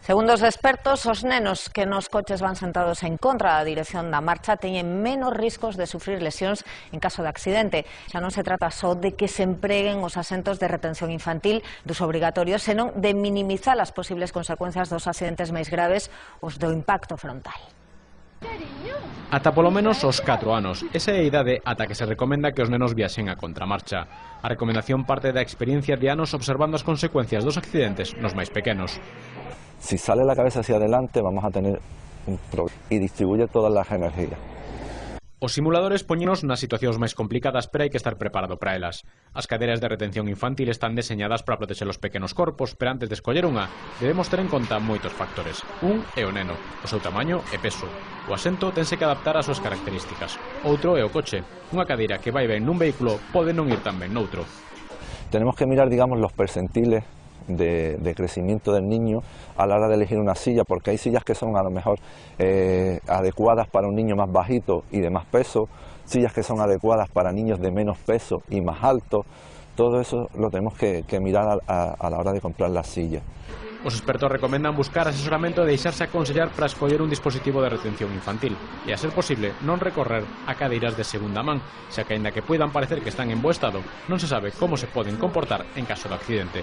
Segundo os expertos, os nenos que nos coches van sentados en contra da dirección da marcha teñen menos riscos de sufrir lesións en caso de accidente. Xa non se trata só de que se empreguen os asentos de retención infantil dos obrigatorios, senón de minimizar as posibles consecuencias dos accidentes máis graves, os do impacto frontal. Ata polo menos os 4 anos, esa é a idade ata que se recomenda que os nenos viaxen a contramarcha. A recomendación parte da experiencia de anos observando as consecuencias dos accidentes nos máis pequenos. Si sale la cabeza hacia adelante vamos a tener un problema y distribuye todas las energías. Os simuladores poñenos nas situacións máis complicadas, pero hai que estar preparado para elas. As caderas de retención infantil están deseñadas para protexer os pequenos corpos, pero antes de escoller unha, debemos ter en conta moitos factores. Un é o neno, o seu tamaño e peso. O asento tense que adaptar ás súas características. Outro é o coche. Unha cadeira que vai ben nun vehículo pode non ir tan ben noutro. Tenemos que mirar, digamos, los percentiles de, crecimiento del niño a la hora de elegir una silla, porque hay sillas que son a lo mejor eh, adecuadas para un niño más bajito y de más peso, sillas que son adecuadas para niños de menos peso y más alto, todo eso lo tenemos que, mirar a, la hora de comprar la silla. Os expertos recomendan buscar asesoramento e deixarse aconsellar para escoller un dispositivo de retención infantil e, a ser posible, non recorrer a cadeiras de segunda man, xa que, aínda que poidan parecer que están en bo estado, non se sabe como se poden comportar en caso de accidente.